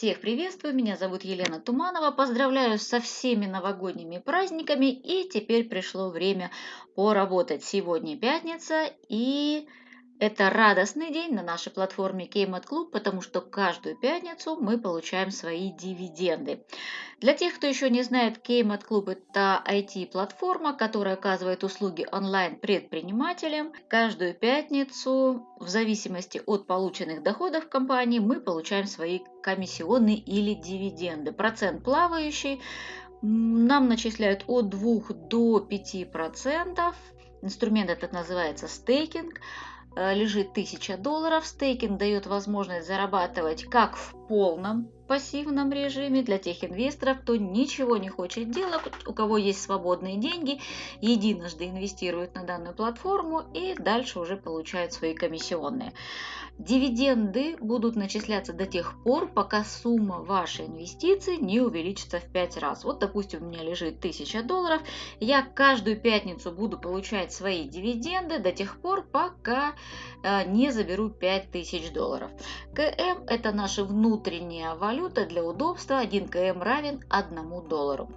Всех приветствую, меня зовут Елена Туманова, поздравляю со всеми новогодними праздниками и теперь пришло время поработать. Сегодня пятница и это радостный день на нашей платформе Кеймат Клуб, потому что каждую пятницу мы получаем свои дивиденды. Для тех, кто еще не знает, Кеймат Клуб – это IT-платформа, которая оказывает услуги онлайн-предпринимателям. Каждую пятницу, в зависимости от полученных доходов компании, мы получаем свои комиссионные или дивиденды. Процент плавающий нам начисляют от 2 до 5%. Инструмент этот называется стейкинг. Э, лежит 1000 долларов. Стейкинг дает возможность зарабатывать как в полном пассивном режиме для тех инвесторов, кто ничего не хочет делать, у кого есть свободные деньги, единожды инвестирует на данную платформу и дальше уже получают свои комиссионные. Дивиденды будут начисляться до тех пор, пока сумма вашей инвестиции не увеличится в 5 раз. Вот, допустим, у меня лежит 1000 долларов, я каждую пятницу буду получать свои дивиденды до тех пор, пока не заберу 5000 долларов. КМ – это наша внутренняя валюта для удобства. 1 КМ равен 1 доллару.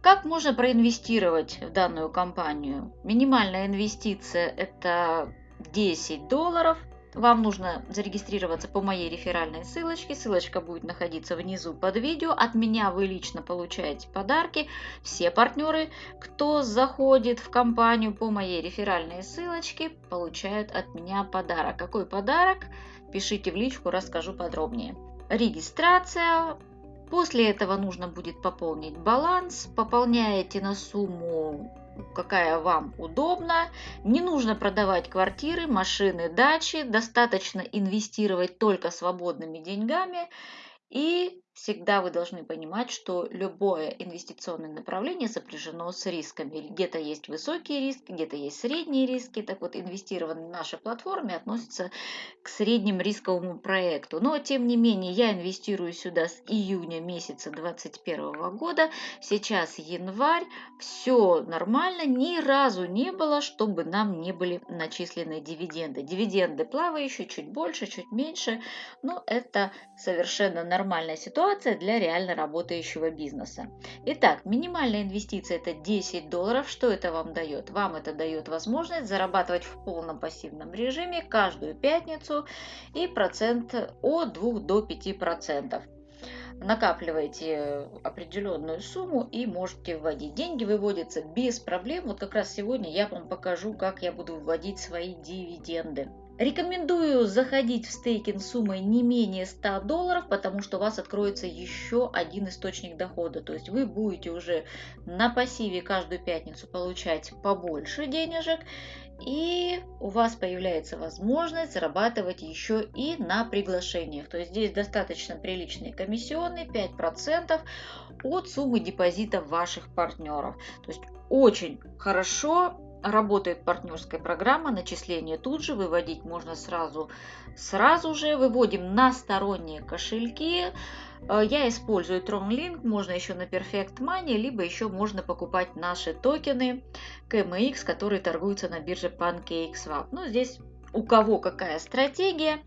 Как можно проинвестировать в данную компанию? Минимальная инвестиция – это 10 долларов – вам нужно зарегистрироваться по моей реферальной ссылочке. Ссылочка будет находиться внизу под видео. От меня вы лично получаете подарки. Все партнеры, кто заходит в компанию по моей реферальной ссылочке, получают от меня подарок. Какой подарок? Пишите в личку, расскажу подробнее. Регистрация. После этого нужно будет пополнить баланс. Пополняете на сумму какая вам удобна. Не нужно продавать квартиры, машины, дачи. Достаточно инвестировать только свободными деньгами. И всегда вы должны понимать, что любое инвестиционное направление сопряжено с рисками. Где-то есть высокие риски, где-то есть средние риски. Так вот, инвестированные в нашей платформе относятся к средним рисковому проекту. Но, тем не менее, я инвестирую сюда с июня месяца 2021 года. Сейчас январь. Все нормально. Ни разу не было, чтобы нам не были начислены дивиденды. Дивиденды плавающие, чуть больше, чуть меньше. Но это совершенно нормальная ситуация ситуация для реально работающего бизнеса. Итак, минимальная инвестиция это 10 долларов. Что это вам дает? Вам это дает возможность зарабатывать в полном пассивном режиме каждую пятницу и процент от 2 до 5 процентов накапливаете определенную сумму и можете вводить. Деньги выводятся без проблем. Вот как раз сегодня я вам покажу, как я буду вводить свои дивиденды. Рекомендую заходить в стейкинг суммой не менее 100 долларов, потому что у вас откроется еще один источник дохода. То есть вы будете уже на пассиве каждую пятницу получать побольше денежек, и у вас появляется возможность зарабатывать еще и на приглашениях. То есть здесь достаточно приличные комиссионные, 5% от суммы депозита ваших партнеров. То есть очень хорошо работает партнерская программа, начисление тут же, выводить можно сразу, сразу же. Выводим на сторонние кошельки. Э, я использую TronLink, можно еще на Perfect Money, либо еще можно покупать наши токены KMX, которые торгуются на бирже PancakeSwap. Ну, здесь у кого какая стратегия.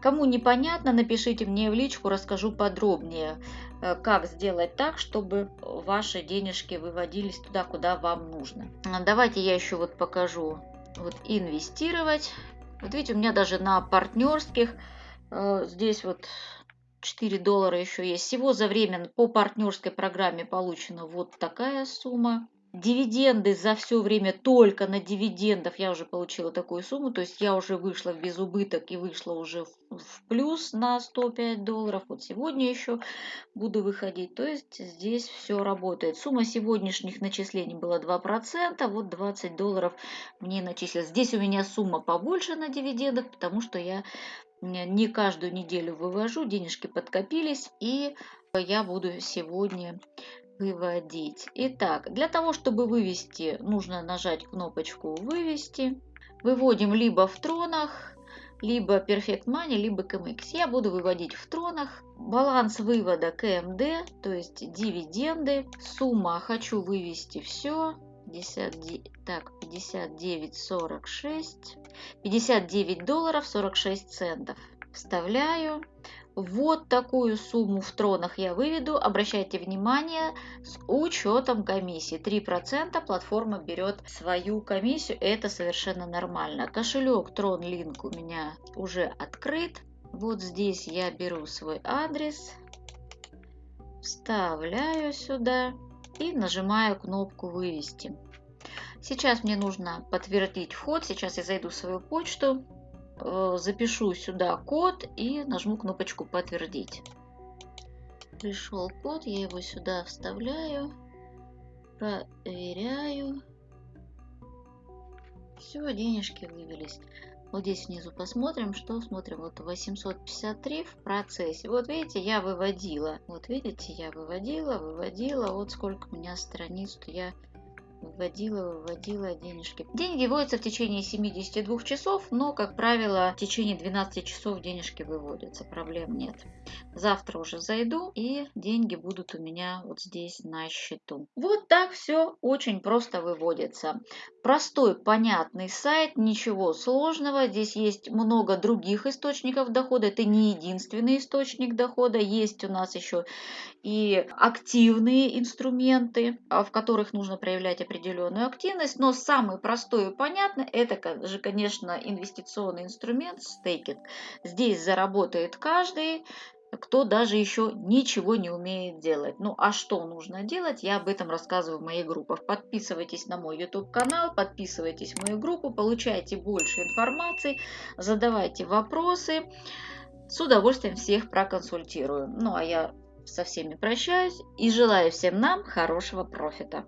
Кому непонятно, напишите мне в личку, расскажу подробнее, э, как сделать так, чтобы ваши денежки выводились туда, куда вам нужно. Давайте я еще вот покажу. Вот инвестировать. Вот видите, у меня даже на партнерских э, здесь вот 4 доллара еще есть. Всего за время по партнерской программе получена вот такая сумма дивиденды за все время только на дивидендов я уже получила такую сумму, то есть я уже вышла в безубыток и вышла уже в плюс на 105 долларов. Вот сегодня еще буду выходить, то есть здесь все работает. Сумма сегодняшних начислений была 2%, вот 20 долларов мне начислилось. Здесь у меня сумма побольше на дивидендах, потому что я не каждую неделю вывожу, денежки подкопились, и я буду сегодня выводить. Итак, для того, чтобы вывести, нужно нажать кнопочку «Вывести». Выводим либо в тронах, либо Perfect Money, либо KMX. Я буду выводить в тронах. Баланс вывода КМД, то есть дивиденды. Сумма хочу вывести все. 50, так, 59,46. 59 долларов 46 центов. Вставляю. Вот такую сумму в тронах я выведу. Обращайте внимание, с учетом комиссии. 3% платформа берет свою комиссию, это совершенно нормально. Кошелек Tron Link у меня уже открыт. Вот здесь я беру свой адрес, вставляю сюда и нажимаю кнопку «Вывести». Сейчас мне нужно подтвердить вход. Сейчас я зайду в свою почту, запишу сюда код и нажму кнопочку «Подтвердить». Пришел код, я его сюда вставляю, проверяю. Все, денежки вывелись. Вот здесь внизу посмотрим, что смотрим. Вот 853 в процессе. Вот видите, я выводила. Вот видите, я выводила, выводила. Вот сколько у меня страниц, что я вводила, выводила денежки. Деньги вводятся в течение 72 часов, но, как правило, в течение 12 часов денежки выводятся, проблем нет. Завтра уже зайду, и деньги будут у меня вот здесь на счету. Вот так все очень просто выводится. Простой, понятный сайт, ничего сложного. Здесь есть много других источников дохода. Это не единственный источник дохода. Есть у нас еще и активные инструменты, а, в которых нужно проявлять определенную активность. Но самый простой и понятный это же, конечно, инвестиционный инструмент стейкинг. Здесь заработает каждый кто даже еще ничего не умеет делать. Ну а что нужно делать, я об этом рассказываю в моих группах. Подписывайтесь на мой YouTube канал, подписывайтесь в мою группу, получайте больше информации, задавайте вопросы. С удовольствием всех проконсультирую. Ну а я со всеми прощаюсь и желаю всем нам хорошего профита.